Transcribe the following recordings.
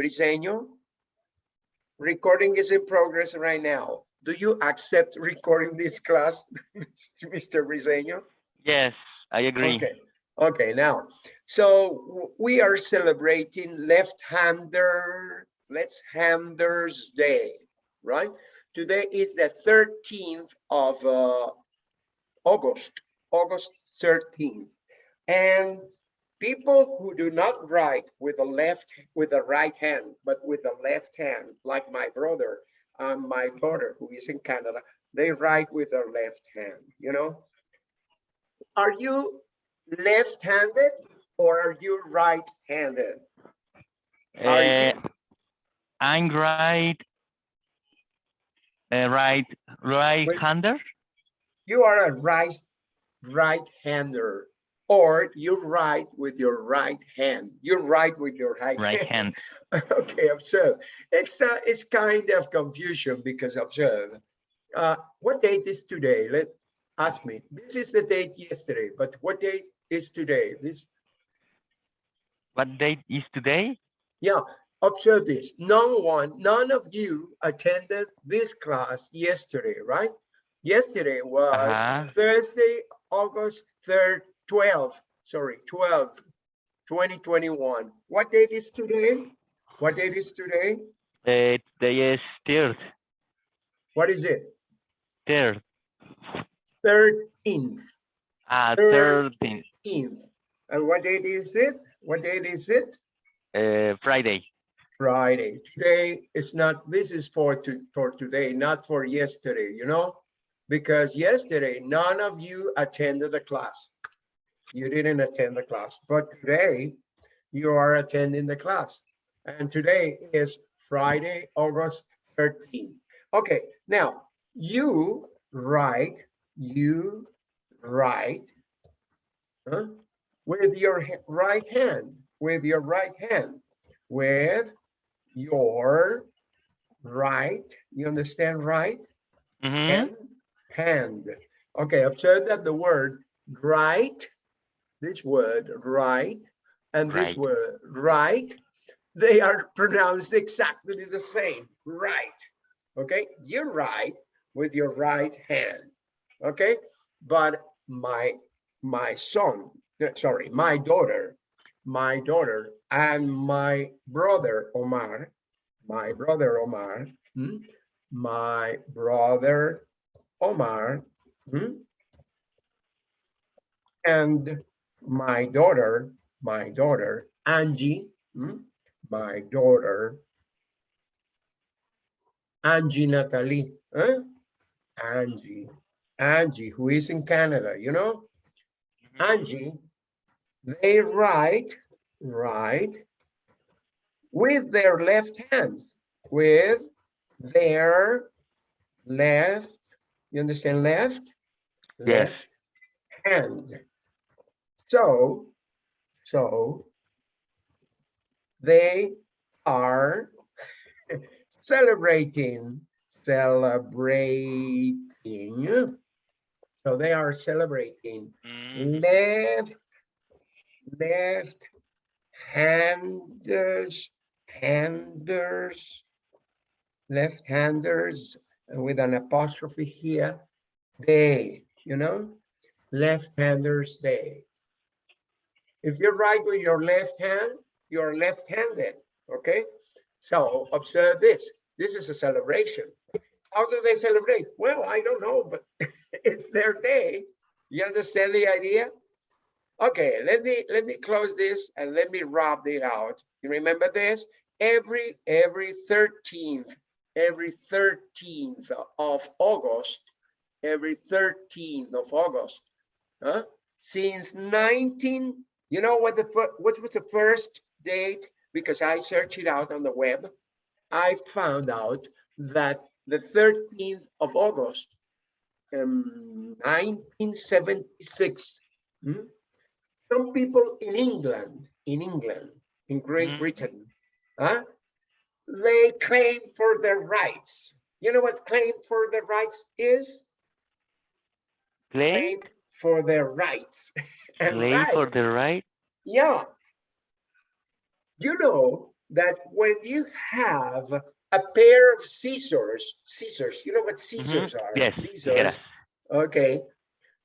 Briseño? Recording is in progress right now. Do you accept recording this class, Mr. Briseño? Yes, I agree. Okay, okay, now, so we are celebrating left-hander, left-handers day, right? Today is the thirteenth of uh, August, August thirteenth. And people who do not write with the left, with the right hand, but with the left hand, like my brother and my daughter who is in Canada, they write with their left hand, you know? Are you left-handed or are you right-handed? Uh, I'm right. Uh, right, right Wait. hander. You are a right, right-hander, or you write with your right hand. You write with your right. Right hand. Okay, observe. It's, uh, it's kind of confusion because observe. Uh, what date is today? Let, ask me. This is the date yesterday, but what date is today? This, What date is today? yeah, observe this. No one, none of you attended this class yesterday, right? Yesterday was Uh-huh. Thursday, August 3rd, 12th, sorry, 12th, 2021. What date is today? What date is today? Uh, today is third. What is it? Third. 13th, Uh, 13th. 13th. And what date is it? What date is it? Uh, Friday. Friday. Today, it's not, this is for to, for today, not for yesterday, you know? Because yesterday, none of you attended the class. You didn't attend the class, but today you are attending the class. And today is Friday, August 13th. Okay, now you write, you write huh, with your right hand, with your right hand, with your right, you understand right? Mhm. Hand, hand. Okay, observe that the word right, this word right, and this word right, they are pronounced exactly the same, right. Okay, you write with your right hand, okay? But my, my son, uh, sorry, my daughter, my daughter and my brother Omar, my brother Omar, hmm, my brother Omar, hmm, and my daughter, my daughter Angie, hmm, my daughter Angie Natalie, huh? Angie, Angie, who is in Canada, you know? Angie, they write, write with their left hand, with their left, you understand left? Yes. Left Hand. So, so they are celebrating, celebrating. So they are celebrating Mm, left, left handers, handers, left handers with an apostrophe here, they, you know, left handers they. If you write with your left hand, you're left-handed, okay? So observe this, this is a celebration. How do they celebrate? Well, I don't know, but it's their day. You understand the idea? Okay, let me let me close this and let me rub it out. You remember this? Every every 13th, every 13th of August, every 13th of August, huh? Since 19, you know what the what was the first date? Because I searched it out on the web. I found out that the 13th of August, um, 1976. hmm, Some people in England, in England, in Great Mhm. Britain, huh, they claim for their rights. You know what claim for their rights is? Claim, Claim for their rights. And claim for right, the right. yeah. You know that when you have a pair of scissors, scissors, you know what mm-hmm. scissors are? Yes, Scissors, tijeras. okay.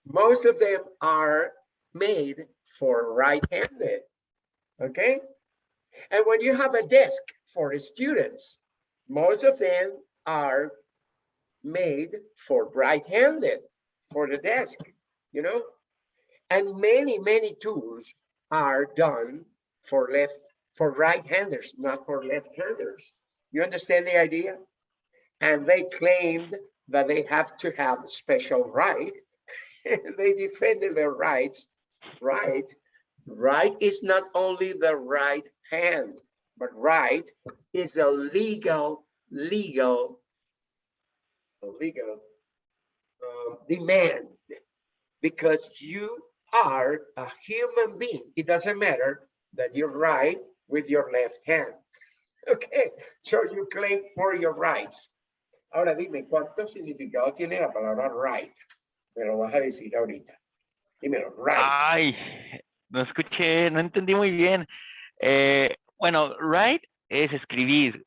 Most of them are made for right-handed, okay? And when you have a desk for the students, most of them are made for right-handed, for the desk, you know? And many, many tools are done for left, for right-handers, not for left-handers. You understand the idea? And they claimed that they have to have special right. They defended their rights, right? Right is not only the right hand, but right is a legal, legal, a legal um, demand because you are a human being. It doesn't matter that you write with your left hand. Okay, so you claim for your rights. Ahora dime, ¿cuánto significado tiene la palabra right? Me lo vas a decir ahorita. Dímelo, right. Ay, no escuché, no entendí muy bien. Eh, bueno, write es escribir.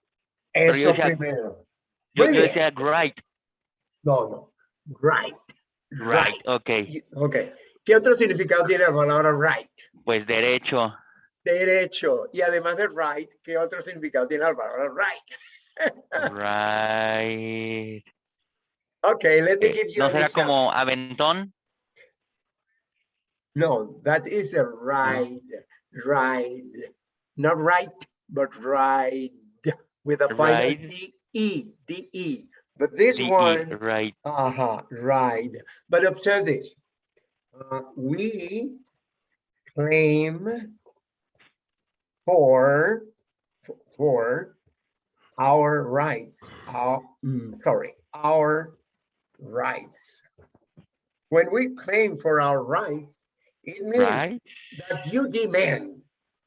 pero yo Eso decía- primero. Yo, yo decía write, No, no. Right. Right, ok. Ok. ¿Qué otro significado tiene la palabra right? Pues derecho, Derecho. Y además de right, ¿qué otro significado tiene la palabra right? right. Okay, let me eh, give you ¿No será example. como aventón? No, that is a ride, ride, not right, but ride with a final Ride. D E, D E. But this one, right. uh-huh, ride. But observe this. Uh, we claim for, for our rights, our, mm, sorry, our rights. When we claim for our rights, it means Right, that you demand,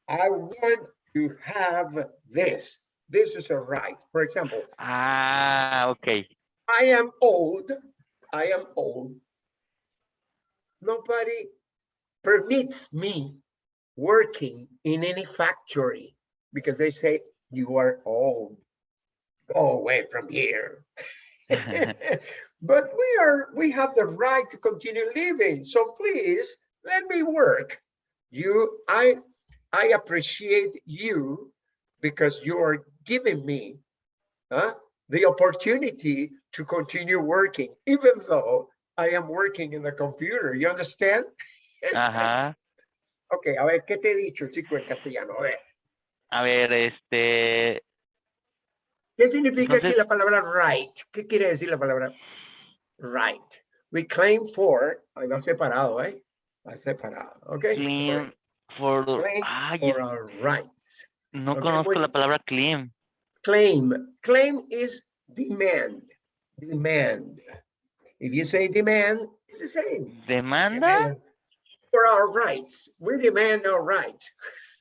I want to have this. This is a right. For example, ah, ok. I am old. I am old. Nobody permits me working in any factory because they say you are old. Go away from here. but we are we have the right to continue living. So please let me work. You I I appreciate you because you are giving me huh, the opportunity to continue working, even though I am working in the computer. You understand? Ajá. Ok, a ver, ¿qué te he dicho, chico, en castellano? A ver, A ver, este, ¿qué significa aquí la palabra right? ¿Qué quiere decir la palabra right? We claim for, ahí va separado, ¿eh? Va separado, ¿ok? clean for, Claim ay, For our rights. No conozco la palabra clean. Claim, claim is demand, demand. If you say demand, it's the same. ¿Demanda? For our rights, we demand our rights.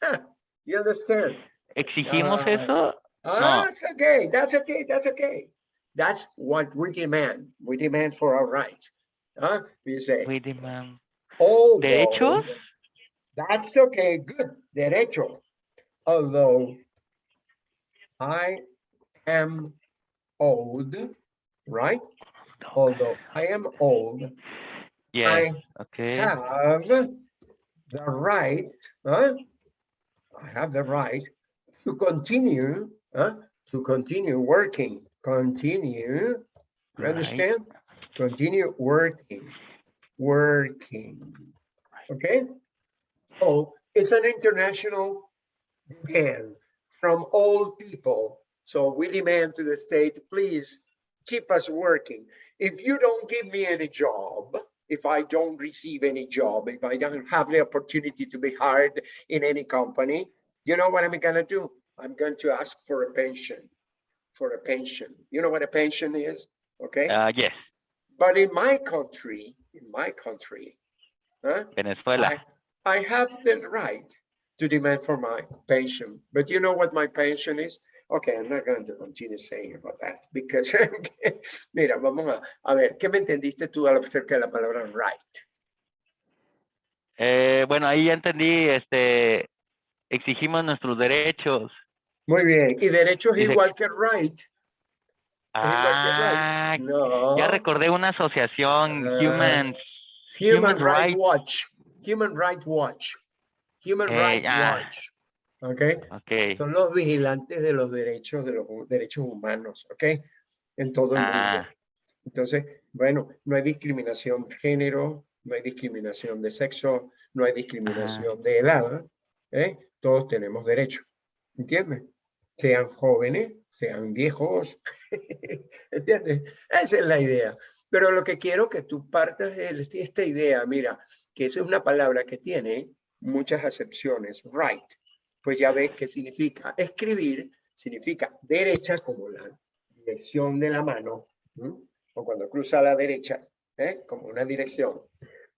You understand? ¿Exigimos Ah, eso? Ah, that's okay, that's okay, that's okay. That's what we demand. We demand for our rights. Huh? You say, We demand. although. ¿Derechos? That's okay, good, derecho. Although I am old, right? Although I am old, Yes, I okay. have the right, huh? I have the right to continue, huh? To continue working, continue, you Right. understand? Continue working, working, okay? So it's an international demand from all people. So we demand to the state, please keep us working. If you don't give me any job, if I don't receive any job, if I don't have the opportunity to be hired in any company, you know what I'm gonna do? I'm going to ask for a pension, for a pension. You know what a pension is? Okay? Ah, yes, But in my country, in my country, huh? Venezuela. I, I have the right to demand for my pension, but you know what my pension is? Okay, I'm not going to continue saying about that because, mira, vamos a, a ver, ¿qué me entendiste tú acerca de la palabra right? Eh, bueno, ahí ya entendí, este, exigimos nuestros derechos. Muy bien. Y derecho es Dice- igual que right. Ah, No. ya recordé una asociación, Ah. Human, Human Human Rights Rights. Watch. Human Rights Watch. Human Eh, Rights ah. Watch. ¿Ok? ok. Son los vigilantes de los derechos de los derechos humanos, ¿ok? En todo el mundo. Ah, Entonces, bueno, no hay discriminación de género, no hay discriminación de sexo, no hay discriminación de edad, ¿eh? Todos tenemos derecho, ¿entiendes? Sean jóvenes, sean viejos, ¿entiendes? Esa es la idea. Pero lo que quiero que tú partas de esta idea, mira, que esa es una palabra que tiene muchas acepciones, right, pues ya ves qué significa. Escribir significa derecha como la dirección de la mano, o cuando cruza a la derecha, ¿eh? como una dirección.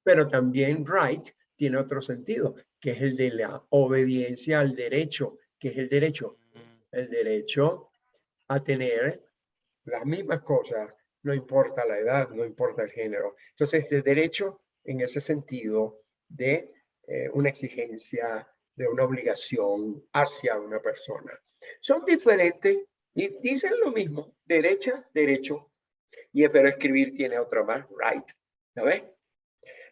Pero también right tiene otro sentido, que es el de la obediencia al derecho, que es el derecho, el derecho a tener las mismas cosas, no importa la edad, no importa el género. Entonces, de derecho en ese sentido de eh, una exigencia, de una obligación hacia una persona. Son diferentes y dicen lo mismo, derecha, derecho, y pero escribir tiene otra más, right, ¿sabes?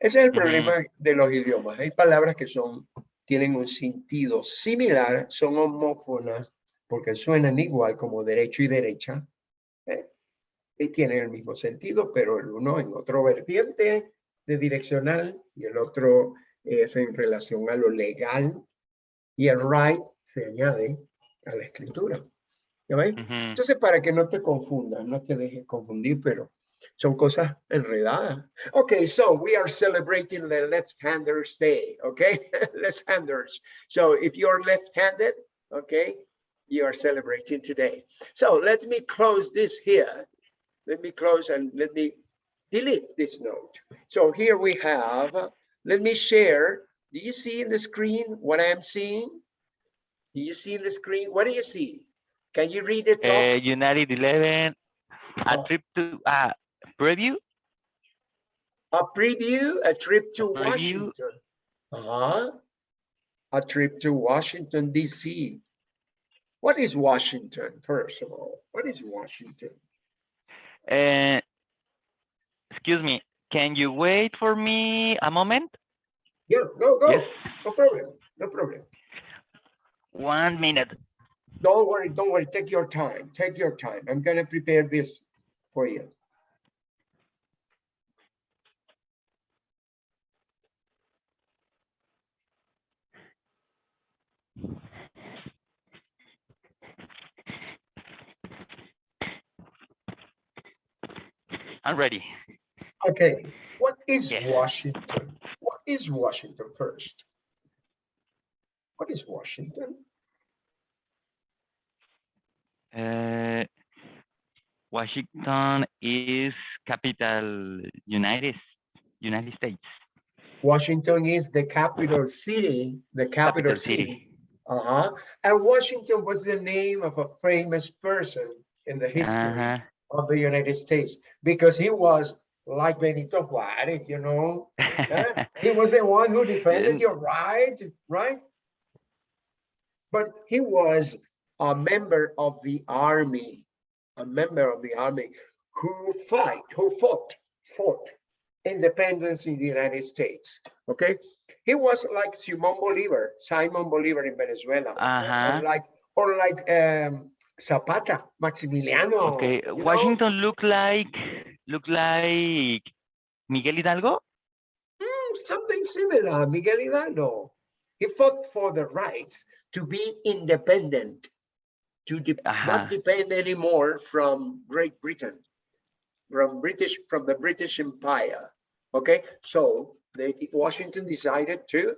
Ese es el problema de los idiomas. Hay palabras que son, tienen un sentido similar, son homófonas, porque suenan igual como derecho y derecha, ¿eh? y tienen el mismo sentido, pero el uno en otro vertiente de direccional y el otro es en relación a lo legal y el right se añade a la escritura. ¿Ya ves? ujú. Entonces, para que no te confundas, no te dejes confundir, pero son cosas enredadas. Okay, so we are celebrating the left-handers day, okay? left-handers. So if you're left-handed, okay, you are celebrating today. So let me close this here. Let me close and let me delete this note. So here we have, uh, let me share. Do you see in the screen what I am seeing? Do you see in the screen? What do you see? Can you read it? Eh, United 11, a Oh. trip to, ah, preview, A preview, a trip to preview. Washington. Uh-huh. A trip to Washington, DC. What is Washington, first of all? What is Washington? Eh, excuse me, can you wait for me a moment? Yeah, go, go. Yes, No problem, no problem. one minute. Don't worry, don't worry. Take your time, take your time. I'm gonna prepare this for you. I'm ready. Okay, what is Yes. Washington? What is Washington first? What is Washington? Uh, Washington is capital United United States. Washington is the capital city, the capital, Capital city. city. Uh-huh. And Washington was the name of a famous person in the history Uh-huh. of the United States because he was like Benito Juarez, you know. eh? He was the one who defended your right, right? But he was a member of the army, a member of the army who fight, who fought, fought independence in the United States. Okay, he was like Simon Bolivar, Simon Bolivar in Venezuela, Uh-huh. or like or like um, Zapata, Maximiliano. Okay, you know? Washington look like look like Miguel Hidalgo. Mm, something similar, Miguel Hidalgo. He fought for the rights to be independent, to de- Ajá. not depend anymore from Great Britain, from British, from the British Empire. Okay, so they, Washington decided to